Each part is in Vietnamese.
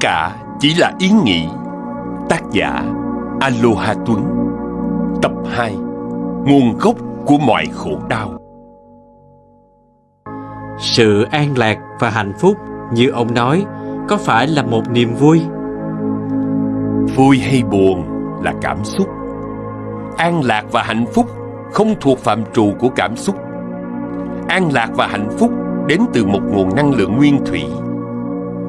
cả chỉ là ý nghĩ. Tác giả Aloha Tuấn. Tập 2 Nguồn gốc của mọi khổ đau. Sự an lạc và hạnh phúc như ông nói có phải là một niềm vui? Vui hay buồn là cảm xúc. An lạc và hạnh phúc không thuộc phạm trù của cảm xúc. An lạc và hạnh phúc đến từ một nguồn năng lượng nguyên thủy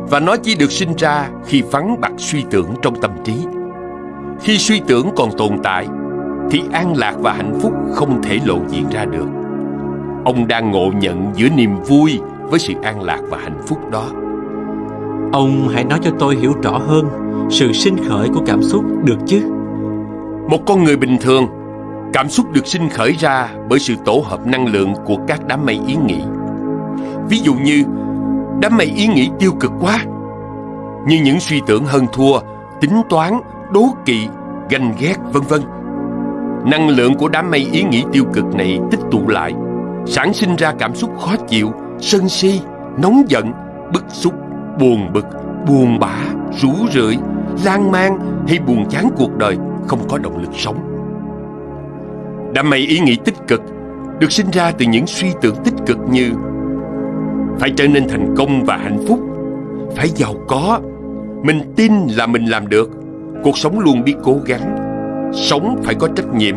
và nó chỉ được sinh ra khi vắng bặt suy tưởng trong tâm trí. Khi suy tưởng còn tồn tại, thì an lạc và hạnh phúc không thể lộ diện ra được. Ông đang ngộ nhận giữa niềm vui với sự an lạc và hạnh phúc đó. Ông hãy nói cho tôi hiểu rõ hơn sự sinh khởi của cảm xúc được chứ? Một con người bình thường, cảm xúc được sinh khởi ra bởi sự tổ hợp năng lượng của các đám mây ý nghĩ. Ví dụ như đám mây ý nghĩ tiêu cực quá. Như những suy tưởng hơn thua, tính toán, đố kỵ, ganh ghét, vân vân. Năng lượng của đám mây ý nghĩ tiêu cực này tích tụ lại, sản sinh ra cảm xúc khó chịu, sân si, nóng giận, bức xúc, buồn bực, buồn bã rủ rượi, lan man hay buồn chán cuộc đời không có động lực sống. Đám mây ý nghĩ tích cực được sinh ra từ những suy tưởng tích cực như phải trở nên thành công và hạnh phúc. Phải giàu có. Mình tin là mình làm được. Cuộc sống luôn biết cố gắng. Sống phải có trách nhiệm,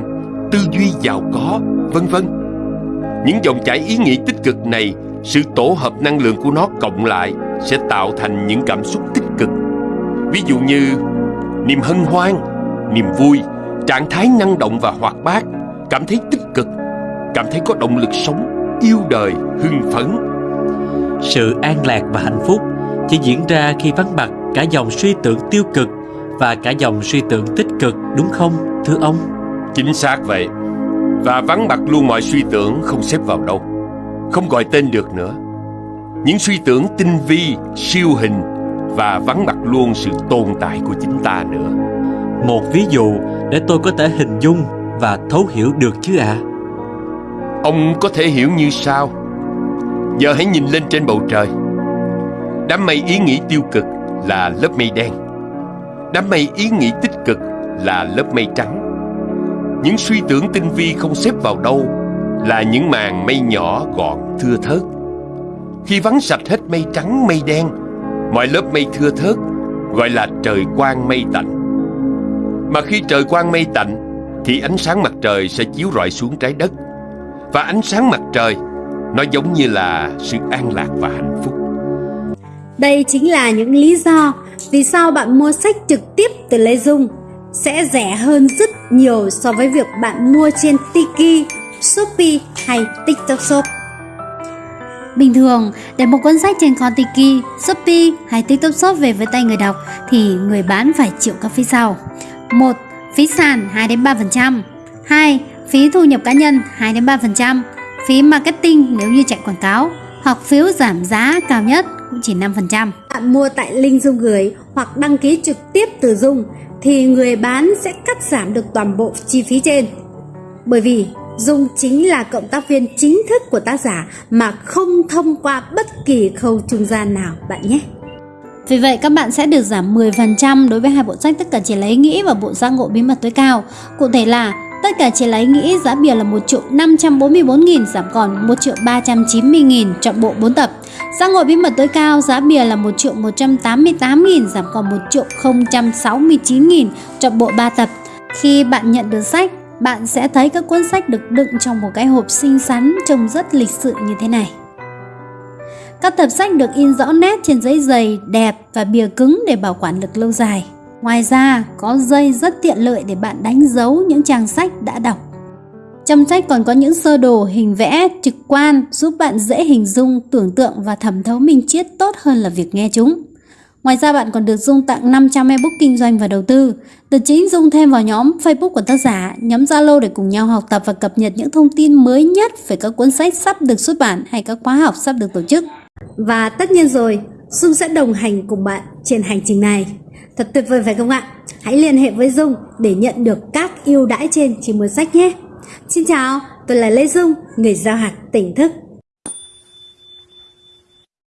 tư duy giàu có, vân vân. Những dòng chảy ý nghĩ tích cực này, sự tổ hợp năng lượng của nó cộng lại sẽ tạo thành những cảm xúc tích cực. Ví dụ như niềm hân hoan, niềm vui, trạng thái năng động và hoạt bát, cảm thấy tích cực, cảm thấy có động lực sống, yêu đời, hưng phấn sự an lạc và hạnh phúc chỉ diễn ra khi vắng mặt cả dòng suy tưởng tiêu cực và cả dòng suy tưởng tích cực đúng không thưa ông? Chính xác vậy. Và vắng mặt luôn mọi suy tưởng không xếp vào đâu không gọi tên được nữa. Những suy tưởng tinh vi siêu hình và vắng mặt luôn sự tồn tại của chính ta nữa. Một ví dụ để tôi có thể hình dung và thấu hiểu được chứ ạ? À? ông có thể hiểu như sau Giờ hãy nhìn lên trên bầu trời. Đám mây ý nghĩ tiêu cực là lớp mây đen. Đám mây ý nghĩ tích cực là lớp mây trắng. Những suy tưởng tinh vi không xếp vào đâu Là những màn mây nhỏ gọn thưa thớt. Khi vắng sạch hết mây trắng, mây đen, Mọi lớp mây thưa thớt Gọi là trời quang mây tạnh. Mà khi trời quang mây tạnh, Thì ánh sáng mặt trời sẽ chiếu rọi xuống trái đất. Và ánh sáng mặt trời nó giống như là sự an lạc và hạnh phúc Đây chính là những lý do vì sao bạn mua sách trực tiếp từ Lê Dung sẽ rẻ hơn rất nhiều so với việc bạn mua trên Tiki, Shopee hay TikTok Shop. Bình thường, để một cuốn sách trên kho Tiki, Shopee hay TikTok Shop về với tay người đọc thì người bán phải chịu các phí sau. 1. Phí sàn 2 đến 3%. 2. Phí thu nhập cá nhân 2 đến 3% phí marketing nếu như chạy quảng cáo hoặc phiếu giảm giá cao nhất cũng chỉ 5%. Bạn mua tại link Dung gửi hoặc đăng ký trực tiếp từ Dung thì người bán sẽ cắt giảm được toàn bộ chi phí trên. Bởi vì Dung chính là cộng tác viên chính thức của tác giả mà không thông qua bất kỳ khâu trung gian nào bạn nhé. Vì vậy các bạn sẽ được giảm 10% đối với hai bộ sách tất cả chỉ lấy nghĩ và bộ giác ngộ bí mật tối cao. Cụ thể là Tất cả chỉ lấy nghĩ giá bìa là 1 triệu 544.000 giảm còn 1 triệu 390.000 chọn bộ 4 tập. Giá ngồi bí mật tối cao giá bìa là 1 triệu 188.000 giảm còn 1 triệu 069.000 chọn bộ 3 tập. Khi bạn nhận được sách, bạn sẽ thấy các cuốn sách được đựng trong một cái hộp xinh xắn trông rất lịch sự như thế này. Các tập sách được in rõ nét trên giấy dày, đẹp và bìa cứng để bảo quản được lâu dài. Ngoài ra, có dây rất tiện lợi để bạn đánh dấu những trang sách đã đọc. Trong sách còn có những sơ đồ hình vẽ trực quan giúp bạn dễ hình dung, tưởng tượng và thẩm thấu minh triết tốt hơn là việc nghe chúng. Ngoài ra bạn còn được Dung tặng 500 ebook kinh doanh và đầu tư. Từ chính Dung thêm vào nhóm Facebook của tác giả, nhóm Zalo để cùng nhau học tập và cập nhật những thông tin mới nhất về các cuốn sách sắp được xuất bản hay các khóa học sắp được tổ chức. Và tất nhiên rồi, Dung sẽ đồng hành cùng bạn trên hành trình này. Thật tuyệt vời phải không ạ? Hãy liên hệ với Dung để nhận được các ưu đãi trên chỉ mua sách nhé. Xin chào, tôi là Lê Dung, người giao hạt tỉnh thức.